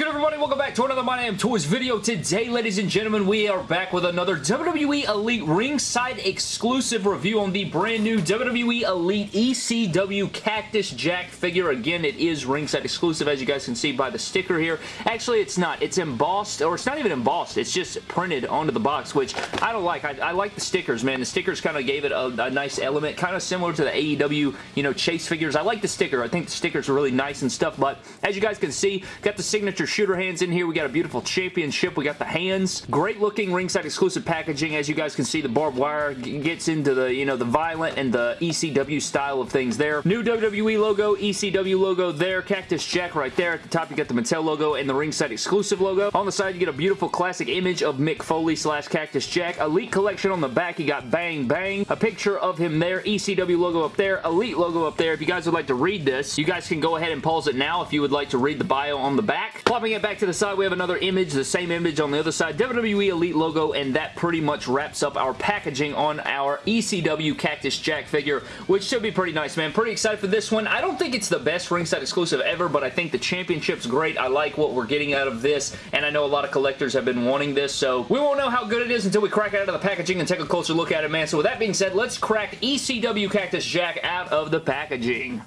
good, everybody? Welcome back to another My Damn Toys video. Today, ladies and gentlemen, we are back with another WWE Elite ringside exclusive review on the brand new WWE Elite ECW Cactus Jack figure. Again, it is ringside exclusive, as you guys can see by the sticker here. Actually, it's not. It's embossed, or it's not even embossed. It's just printed onto the box, which I don't like. I, I like the stickers, man. The stickers kind of gave it a, a nice element, kind of similar to the AEW, you know, chase figures. I like the sticker. I think the stickers are really nice and stuff, but as you guys can see, got the signature shooter hands in here. We got a beautiful championship. We got the hands. Great looking ringside exclusive packaging. As you guys can see, the barbed wire gets into the, you know, the violent and the ECW style of things there. New WWE logo, ECW logo there. Cactus Jack right there. At the top, you got the Mattel logo and the ringside exclusive logo. On the side, you get a beautiful classic image of Mick Foley slash Cactus Jack. Elite collection on the back. You got Bang Bang. A picture of him there. ECW logo up there. Elite logo up there. If you guys would like to read this, you guys can go ahead and pause it now if you would like to read the bio on the back. Flopping it back to the side, we have another image, the same image on the other side, WWE Elite logo, and that pretty much wraps up our packaging on our ECW Cactus Jack figure, which should be pretty nice, man. Pretty excited for this one. I don't think it's the best ringside exclusive ever, but I think the championship's great. I like what we're getting out of this, and I know a lot of collectors have been wanting this, so we won't know how good it is until we crack it out of the packaging and take a closer look at it, man. So with that being said, let's crack ECW Cactus Jack out of the packaging.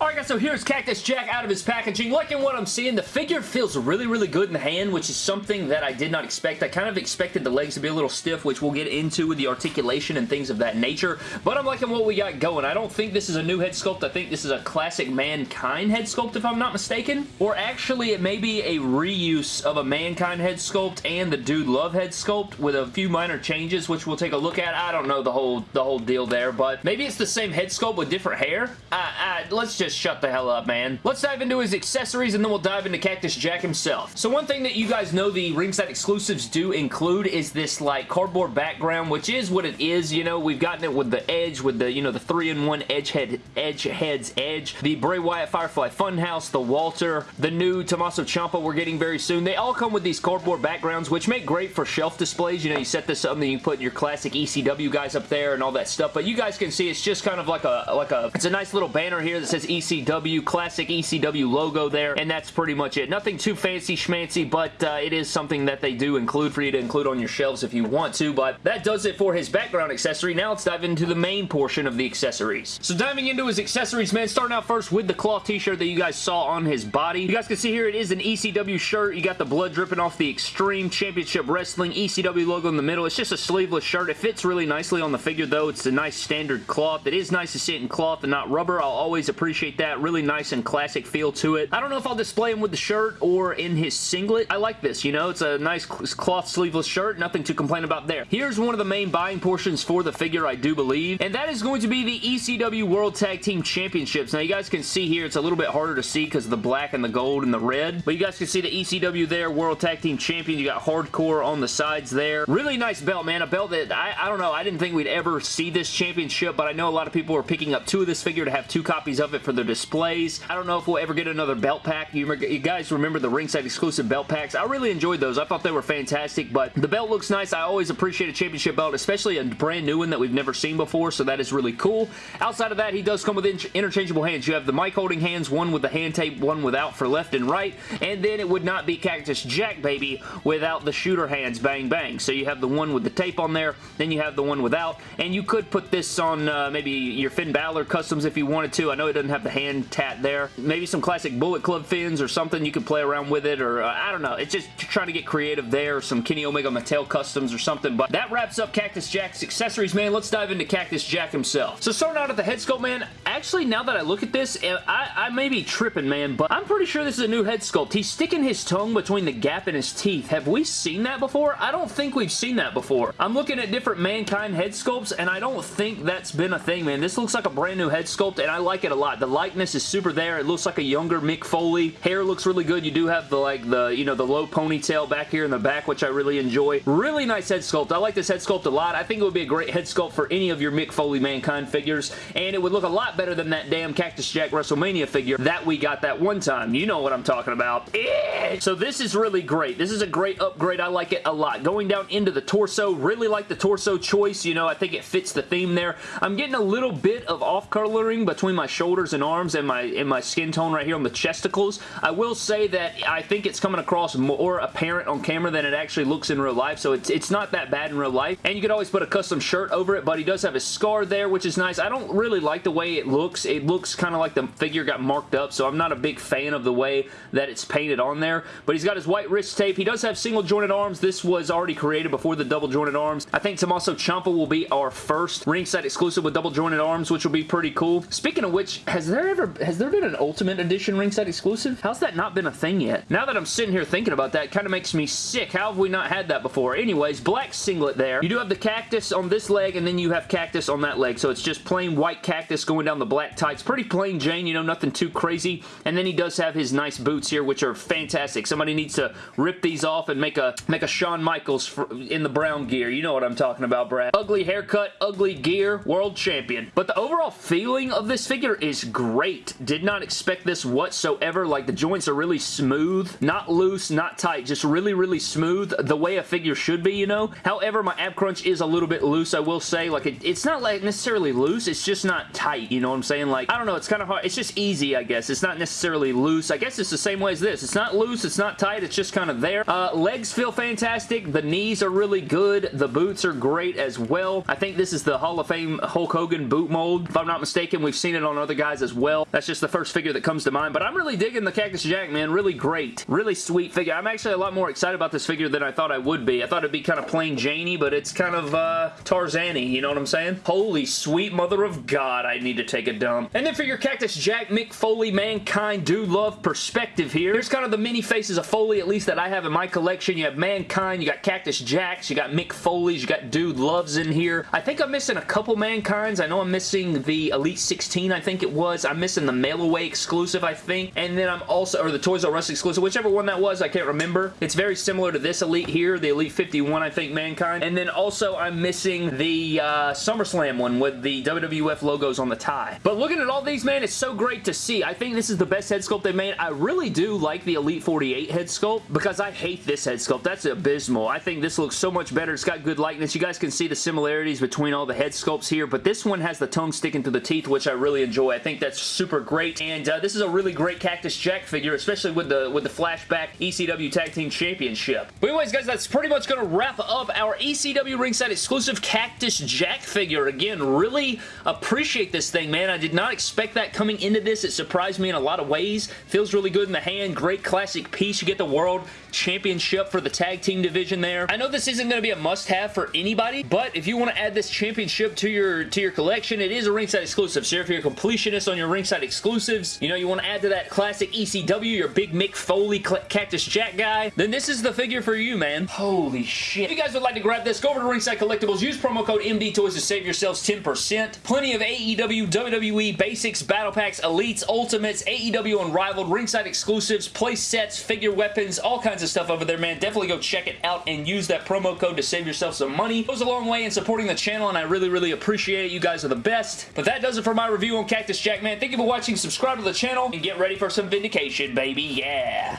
Alright guys, so here's Cactus Jack out of his packaging. Liking what I'm seeing, the figure feels really, really good in the hand, which is something that I did not expect. I kind of expected the legs to be a little stiff, which we'll get into with the articulation and things of that nature, but I'm liking what we got going. I don't think this is a new head sculpt. I think this is a classic Mankind head sculpt, if I'm not mistaken. Or actually, it may be a reuse of a Mankind head sculpt and the Dude Love head sculpt with a few minor changes, which we'll take a look at. I don't know the whole the whole deal there, but maybe it's the same head sculpt with different hair. Uh, let's just just shut the hell up, man. Let's dive into his accessories and then we'll dive into Cactus Jack himself. So one thing that you guys know the ringside exclusives do include is this like cardboard background, which is what it is, you know. We've gotten it with the edge, with the, you know, the 3-in-1 edge head, edge head's edge, the Bray Wyatt Firefly Funhouse, the Walter, the new Tommaso Ciampa we're getting very soon. They all come with these cardboard backgrounds, which make great for shelf displays. You know, you set this up and then you put your classic ECW guys up there and all that stuff, but you guys can see it's just kind of like a, like a, it's a nice little banner here that says ECW ECW, classic ECW logo there, and that's pretty much it. Nothing too fancy schmancy, but uh, it is something that they do include for you to include on your shelves if you want to, but that does it for his background accessory. Now let's dive into the main portion of the accessories. So diving into his accessories, man, starting out first with the cloth t-shirt that you guys saw on his body. You guys can see here it is an ECW shirt. You got the blood dripping off the Extreme Championship Wrestling ECW logo in the middle. It's just a sleeveless shirt. It fits really nicely on the figure though. It's a nice standard cloth. It is nice to see it in cloth and not rubber. I'll always appreciate that. Really nice and classic feel to it. I don't know if I'll display him with the shirt or in his singlet. I like this, you know? It's a nice cloth sleeveless shirt. Nothing to complain about there. Here's one of the main buying portions for the figure, I do believe, and that is going to be the ECW World Tag Team Championships. Now, you guys can see here, it's a little bit harder to see because of the black and the gold and the red, but you guys can see the ECW there, World Tag Team Champion. You got Hardcore on the sides there. Really nice belt, man. A belt that, I, I don't know, I didn't think we'd ever see this championship, but I know a lot of people are picking up two of this figure to have two copies of it for their display displays. I don't know if we'll ever get another belt pack. You, you guys remember the ringside exclusive belt packs? I really enjoyed those. I thought they were fantastic, but the belt looks nice. I always appreciate a championship belt, especially a brand new one that we've never seen before, so that is really cool. Outside of that, he does come with interchangeable hands. You have the mic holding hands, one with the hand tape, one without for left and right, and then it would not be Cactus Jack, baby, without the shooter hands, bang, bang. So you have the one with the tape on there, then you have the one without, and you could put this on uh, maybe your Finn Balor customs if you wanted to. I know it doesn't have the hand tat there. Maybe some classic Bullet Club Finns or something. You could play around with it or uh, I don't know. It's just trying to get creative there. Some Kenny Omega Mattel customs or something. But that wraps up Cactus Jack's accessories, man. Let's dive into Cactus Jack himself. So starting out at the head sculpt, man, actually now that I look at this, eh, I, I may be tripping, man, but I'm pretty sure this is a new head sculpt. He's sticking his tongue between the gap in his teeth. Have we seen that before? I don't think we've seen that before. I'm looking at different Mankind head sculpts, and I don't think that's been a thing, man. This looks like a brand new head sculpt, and I like it a lot. The likeness is super there. It looks like a younger Mick Foley. Hair looks really good. You do have the, like, the, you know, the low ponytail back here in the back, which I really enjoy. Really nice head sculpt. I like this head sculpt a lot. I think it would be a great head sculpt for any of your Mick Foley Mankind figures, and it would look a lot better than that damn Cactus Jack WrestleMania figure that we got that one time. You know what I'm talking about. Eh. So this is really great. This is a great upgrade. I like it a lot. Going down into the torso, really like the torso choice. You know, I think it fits the theme there. I'm getting a little bit of off-coloring between my shoulders and arms and my, and my skin tone right here on the chesticles. I will say that I think it's coming across more apparent on camera than it actually looks in real life, so it's, it's not that bad in real life. And you could always put a custom shirt over it, but he does have a scar there, which is nice. I don't really like the way it looks. It looks kind of like the figure got marked up, so I'm not a big fan of the way that it's painted on there. But he's got his white wrist tape. He does have single jointed arms. This was already created before the double jointed arms. I think Tommaso Ciampa will be our first ringside exclusive with double jointed arms, which will be pretty cool. Speaking of which, has there ever has there been an Ultimate Edition ringside exclusive? How's that not been a thing yet? Now that I'm sitting here thinking about that, kind of makes me sick. How have we not had that before? Anyways, black singlet there. You do have the cactus on this leg, and then you have cactus on that leg. So it's just plain white cactus going down the black tights. Pretty plain Jane, you know, nothing too crazy. And then he does have his nice boots here, which are fantastic. Somebody needs to rip these off and make a make a Shawn Michaels in the brown gear. You know what I'm talking about, Brad. Ugly haircut, ugly gear, world champion. But the overall feeling of this figure is great. Did not expect this whatsoever. Like, the joints are really smooth. Not loose, not tight. Just really, really smooth. The way a figure should be, you know? However, my ab crunch is a little bit loose, I will say. Like, it, it's not like necessarily loose. It's just not tight, you know what I'm saying? Like, I don't know. It's kind of hard. It's just easy, I guess. It's not necessarily loose. I guess it's the same way as this. It's not loose. It's not tight. It's just kind of there. Uh, legs feel fantastic. The knees are really good. The boots are great as well. I think this is the Hall of Fame Hulk Hogan boot mold. If I'm not mistaken, we've seen it on other guys as well. That's just the first figure that comes to mind, but I'm really digging the Cactus Jack, man. Really great. Really sweet figure. I'm actually a lot more excited about this figure than I thought I would be. I thought it'd be kind of plain Janey, but it's kind of uh, Tarzan-y, you know what I'm saying? Holy sweet mother of God, I need to take a dump. And then for your Cactus Jack, Mick Foley, Mankind, Dude Love perspective here. Here's kind of the mini faces of Foley, at least that I have in my collection. You have Mankind, you got Cactus Jacks, you got Mick Foley's, you got Dude Loves in here. I think I'm missing a couple Mankind's. I know I'm missing the Elite 16, I think it was. I'm missing the Mail Away exclusive, I think. And then I'm also, or the Toys R Us exclusive, whichever one that was, I can't remember. It's very similar to this Elite here, the Elite 51, I think, Mankind. And then also I'm missing the uh, SummerSlam one with the WWF logos on the tie. But looking at all these, man, it's so great to see. I think this is the best head sculpt they made. I really do like the Elite 48 head sculpt because I hate this head sculpt. That's abysmal. I think this looks so much better. It's got good likeness. You guys can see the similarities between all the head sculpts here, but this one has the tongue sticking to the teeth, which I really enjoy. I think that's super great, and uh, this is a really great Cactus Jack figure, especially with the with the flashback ECW Tag Team Championship. But anyways, guys, that's pretty much going to wrap up our ECW ringside exclusive Cactus Jack figure. Again, really appreciate this thing, man. I did not expect that coming into this. It surprised me in a lot of ways. Feels really good in the hand. Great classic piece. You get the World Championship for the tag team division there. I know this isn't going to be a must-have for anybody, but if you want to add this championship to your to your collection, it is a ringside exclusive. So if you're a completionist on your ringside exclusives, you know, you want to add to that classic ECW, your big Mick Foley Cactus Jack guy, then this is the figure for you, man. Holy shit. If you guys would like to grab this, go over to Ringside Collectibles, use promo code MD Toys to save yourselves 10%. Plenty of AEW, WWE, Basics, Battle Packs, Elites, Ultimates, AEW Unrivaled, Ringside exclusives, play sets, figure weapons, all kinds of stuff over there, man. Definitely go check it out and use that promo code to save yourself some money. It goes a long way in supporting the channel, and I really, really appreciate it. You guys are the best. But that does it for my review on Cactus Jack, man. Thank you for watching. Subscribe to the channel, and get ready for some vindication, baby. Yeah.